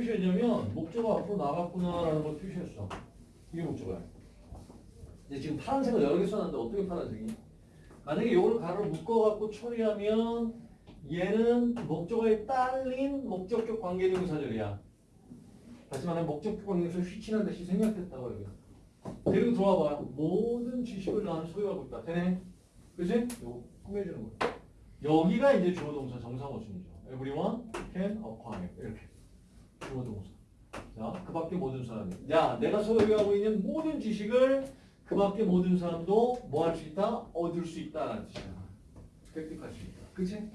표시했냐면 목적어 앞으로 나갔구나라는 걸 표시했어. 이게 목적어야. 근데 지금 파란색을 여러 개 써놨는데 어떻게 파란색이? 만약에 이걸 가로 묶어갖고 처리하면 얘는 목적어에 딸린 목적격 관계대명사절이야. 다시 말하면 목적격 관계에서 휘친한 듯이 생략됐다고 여기. 그리고 들어와봐. 모든 지식을 나는 소유하고 있다. 되네? 그지? 이거 꾸며주는 거야. 여기가 이제 주어 동사 정상어순이죠. Everyone can acquire. 이렇게. 주어 동사. 자, 그 밖에 모든 사람이. 야, 내가 소유하고 있는 모든 지식을 그 밖에 모든 사람도 뭐 할 수 있다? 얻을 수 있다라는 뜻이야. 획득할 수 있다. 그치?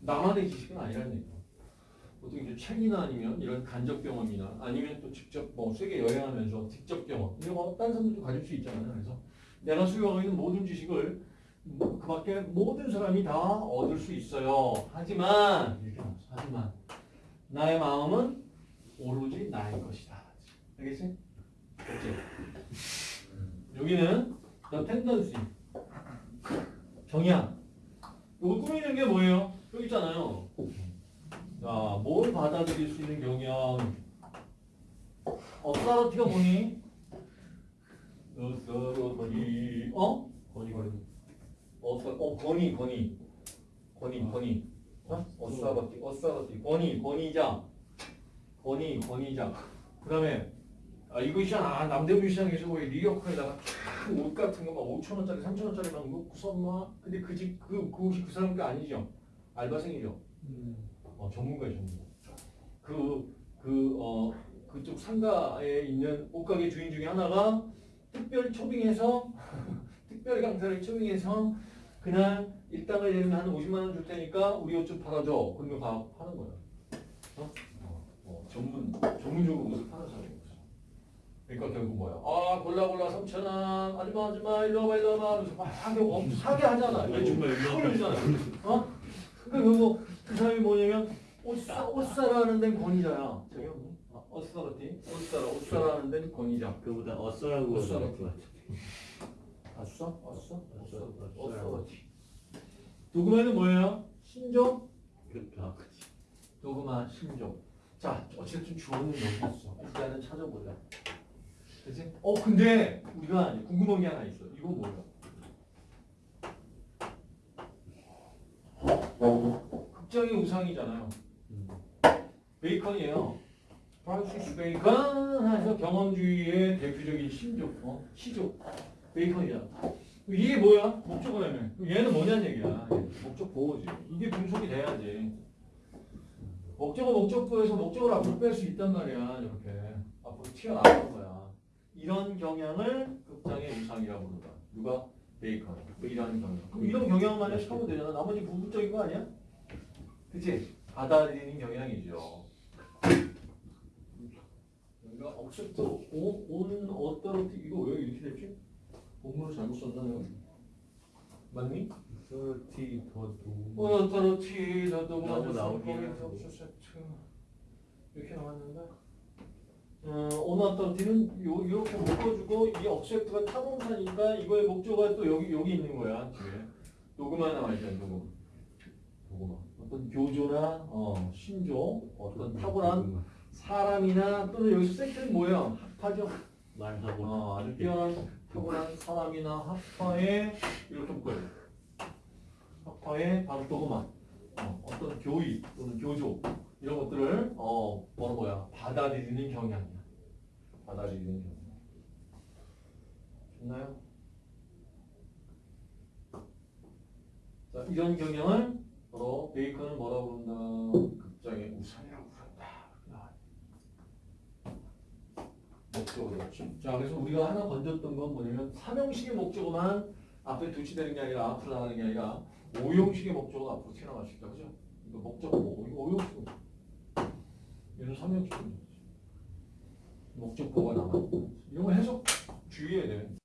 나만의 지식은 아니라는 얘기야. 보통 이제 책이나 아니면 이런 간접 경험이나 아니면 또 직접 뭐 세계 여행하면서 직접 경험 이런 거 다른 사람들도 가질 수 있잖아요. 그래서 내가 소유하고 있는 모든 지식을 그 밖에 모든 사람이 다 얻을 수 있어요. 하지만. 하지만 나의 마음은 오로지 나의 것이다. 알겠지? 그렇지? 여기는 the tendency 경향. 이거 꾸미는 게 뭐예요? 여기 있잖아요. 자, 뭘 받아들일 수 있는 경향? 어사러티가 뭐니? 어사러티 어? 거니 거니 어사 어 권위 권위 권위 권위 어? 어사러티 어사러티 권위 권위자 권위 권위자 그 다음에 아 이거 있잖아 남대문 시장에서 왜 리어커에다가 옷 같은 거막 5천 원짜리 3천 원짜리 막 놓고서 막. 근데 그 집 그그 옷이 그 사람 게 아니죠? 알바생이죠? 어, 전문가의 전문가. 그, 그, 어, 그쪽 상가에 있는 옷가게 주인 중에 하나가 특별 초빙해서, 특별 강사를 초빙해서, 그날 일당을 내면 한 50만 원 줄 테니까 우리 옷 좀 팔아줘. 그러면 가, 파는 거야. 어? 어, 어, 전문, 전문적으로 옷을 파는 사람인 거죠. 그러니까 결국 뭐야? 아, 골라 골라 3천 원, 아줌마, 아줌마, 일로 와봐, 일로 와봐. 그래서 막 사게, 하잖아. 왜 정말 일로 와봐. 어? 그러니까 결국 그 사람이 뭐냐면 옷사 옷사라는 데는 권위자야. 저기? 아, 옷사라티 옷사라 옷사라는 데는 권위자. 그보다 어써라고 어써라. 아싸 아싸 어싸, 옷사라티. 도그마는 뭐예요? 신종 그렇게 하지 도그마 신종. 자 어쨌든 주어는 여기 있어. 일단은 찾아보자. 그치? 어 근데 우리가 궁금한 게 하나 있어. 이거 뭐야? 극장의 우상이잖아요. 베이컨이에요. 프란시스 베이컨 해서 경험주의의 대표적인 시조, 어? 시조. 베이컨이야. 이게 뭐야? 목적어라며. 얘는 뭐냐는 얘기야. 목적 보어지. 이게 분석이 돼야지. 목적어 목적보에서 목적어를 앞으로 뺄 수 있단 말이야. 이렇게. 앞으로 튀어나오는 거야. 이런 경향을 극장의 우상이라고 부른다. 누가? 베이컨. 이런 경향. 그럼 이런 경향만 해석하면 되잖아. 나머지 부분적인 거 아니야? 그치? 받아들이는 경향이죠. 여기가 억셉트 온 어떠로티 이거 왜 이렇게 됐지? 본문을 잘못 썼나 내가? 맞니? 서티 더도 온 어떠로티 너도 너무 나오긴 이렇게 나왔는데. 어, 온 어떠로티는 요 이렇게 묶어주고 이 억셉트가 타동사니까 이거의 목적어가 또 여기 여기 있는 거야 뒤에. 녹음하 나와 있잖아 녹음? 녹음 어떤 교조나 어, 신조 어떤 탁월한 사람이나 또는 여기서 섹트는 뭐예요? 합파죠. 말하고. 어, 아주 뛰어난 탁월한 사람이나 합파에 이렇게 묶어요. 합파에 바로 도그마 어, 어떤 교의 또는 교조 이런 것들을 어 뭐는 뭐야 받아들이는 경향이야. 받아들이는 경향. 좋나요? 자 이런 경향을 바로 베이컨은 뭐라고 부른다? 극장의 우상이라고 부른다. 목적어였죠. 자, 그래서 우리가 하나 건졌던 건 뭐냐면 삼형식의 목적어만 앞에 두치되는 게 아니라 앞으로 나가는 게 아니라 오형식의 목적어가 앞으로 튀어나갈 수 있다. 그죠? 이거 목적어 뭐? 이거 오형식. 얘는 삼형식. 목적어가 남아. 이런 거 해석 주의해야 돼.